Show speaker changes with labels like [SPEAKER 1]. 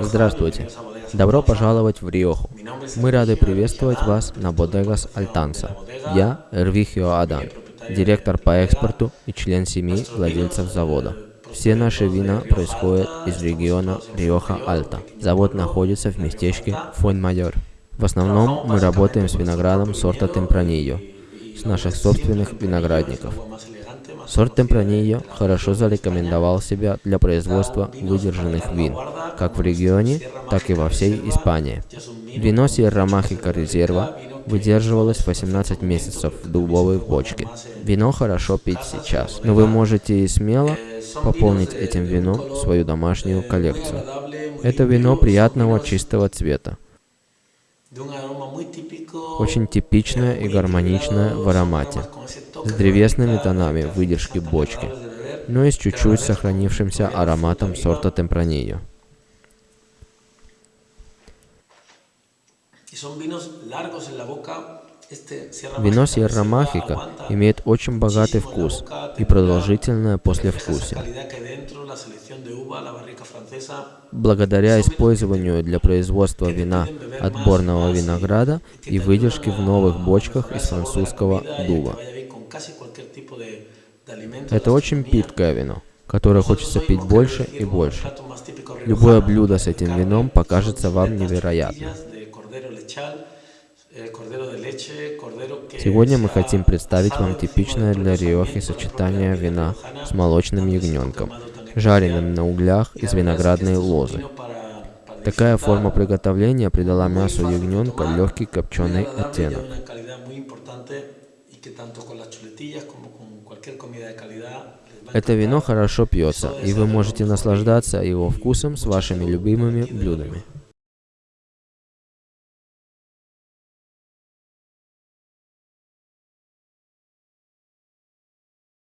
[SPEAKER 1] Здравствуйте. Добро пожаловать в Риоху. Мы рады приветствовать вас на Бодегас Альтанса. Я Эрвихио Адан, директор по экспорту и член семьи владельцев завода. Все наши вина происходят из региона Риоха Альта. Завод находится в местечке Фойн-Майор. В основном мы работаем с виноградом сорта Темпранильо, с наших собственных виноградников. Сорт Темпранильо хорошо зарекомендовал себя для производства выдержанных вин, как в регионе, так и во всей Испании. Вино Сьерра Махика Резерва выдерживалось 18 месяцев в дубовой бочке. Вино хорошо пить сейчас, но вы можете смело пополнить этим вином свою домашнюю коллекцию. Это вино приятного чистого цвета, очень типичное и гармоничное в аромате, с древесными тонами выдержки бочки, но и с чуть-чуть сохранившимся ароматом сорта Темпранильо. Вино Сьерра Махика имеет очень богатый вкус и продолжительное послевкусие. Благодаря использованию для производства вина отборного винограда и выдержки в новых бочках из французского дуба. Это очень питкое вино, которое хочется пить больше и больше. Любое блюдо с этим вином покажется вам невероятным. Сегодня мы хотим представить вам типичное для Риохи сочетание вина с молочным ягненком, жареным на углях из виноградной лозы. Такая форма приготовления придала мясу ягненка легкий копченый оттенок. Это вино хорошо пьется, и вы можете наслаждаться его вкусом с вашими любимыми блюдами.